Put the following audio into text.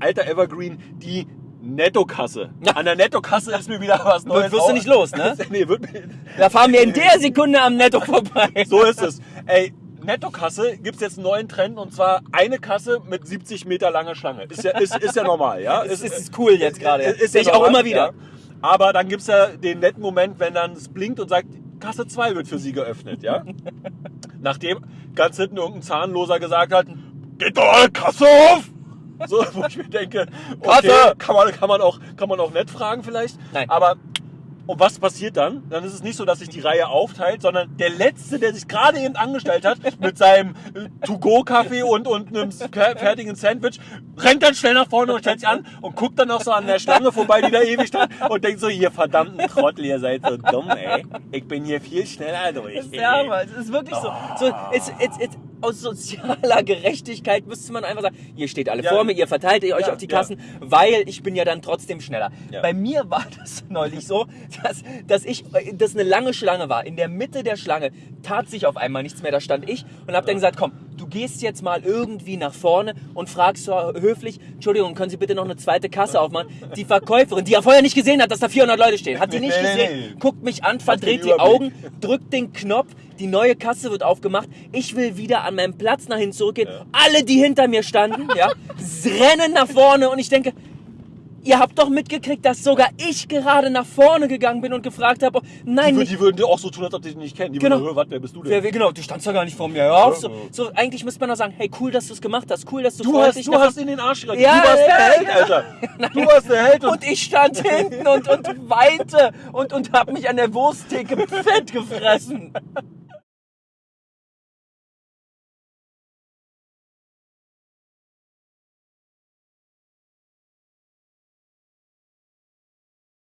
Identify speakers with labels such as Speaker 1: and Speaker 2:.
Speaker 1: alter Evergreen, die Nettokasse. An der Nettokasse ist mir wieder was Neues.
Speaker 2: wirst du nicht los, ne?
Speaker 1: nee, wird
Speaker 2: Da fahren wir in der Sekunde am Netto vorbei.
Speaker 1: so ist es. Ey, Nettokasse gibt's jetzt einen neuen Trend und zwar eine Kasse mit 70 Meter langer Schlange. Ist ja, ist, ist ja normal, ja?
Speaker 2: Es ist, ist cool jetzt gerade.
Speaker 1: Ist, ist
Speaker 2: Sehe
Speaker 1: ja
Speaker 2: ich auch immer wieder.
Speaker 1: Ja. Aber dann gibt's ja den netten Moment, wenn dann es blinkt und sagt, Kasse 2 wird für Sie geöffnet, ja? Nachdem ganz hinten irgendein Zahnloser gesagt hat, geht doch alle Kasse auf! So, wo ich mir denke, okay,
Speaker 2: Kasse!
Speaker 1: kann man, kann, man auch, kann man auch nett fragen vielleicht.
Speaker 2: Nein.
Speaker 1: Aber und was passiert dann? Dann ist es nicht so, dass sich die Reihe aufteilt, sondern der Letzte, der sich gerade eben angestellt hat, mit seinem To-Go-Kaffee und, und einem fer- fertigen Sandwich, rennt dann schnell nach vorne und stellt sich an und guckt dann noch so an der Schlange vorbei, die da ewig stand und denkt so, ihr verdammten Trottel, ihr seid so dumm, ey. Ich bin hier viel schneller durch.
Speaker 2: Ist der Hammer. Es ist wirklich so. so es, es, es, aus sozialer Gerechtigkeit müsste man einfach sagen, ihr steht alle
Speaker 1: Ja.
Speaker 2: vor mir, ihr verteilt euch
Speaker 1: Ja,
Speaker 2: auf die
Speaker 1: ja.
Speaker 2: Kassen, weil ich bin ja dann trotzdem schneller.
Speaker 1: Ja.
Speaker 2: Bei mir war das neulich so, dass, dass ich, dass eine lange Schlange war. In der Mitte der Schlange tat sich auf einmal nichts mehr. Da stand ich und habe dann gesagt, komm, du gehst jetzt mal irgendwie nach vorne und fragst so höflich, Entschuldigung, können Sie bitte noch eine zweite Kasse aufmachen? Die Verkäuferin, die ja vorher nicht gesehen hat, dass da 400 Leute stehen, hat sie nicht gesehen, guckt mich an, verdreht die. Augen, drückt den Knopf, die neue Kasse wird aufgemacht. Ich will wieder an meinem Platz nach hinten zurückgehen. Alle, die hinter mir standen, ja, rennen nach vorne und ich denke, ihr habt doch mitgekriegt, dass sogar ich gerade nach vorne gegangen bin und gefragt habe, nein,
Speaker 1: Die, die würden dir auch so tun, als ob die dich nicht kennen. Die
Speaker 2: Genau.
Speaker 1: würden, was, wer bist du denn?
Speaker 2: wer, wer, genau, du standst doch gar nicht vor mir. So,
Speaker 1: Ja, ja.
Speaker 2: so, eigentlich müsste man doch sagen, hey, cool, dass du es gemacht hast, cool, dass du,
Speaker 1: Du hast, du hast in den Arsch gerannt.
Speaker 2: Ja,
Speaker 1: du warst
Speaker 2: ja,
Speaker 1: der Held,
Speaker 2: ja.
Speaker 1: Alter. Du warst der Held. Und
Speaker 2: und ich stand hinten und, und weinte und, und hab mich an der Wursttheke fett gefressen.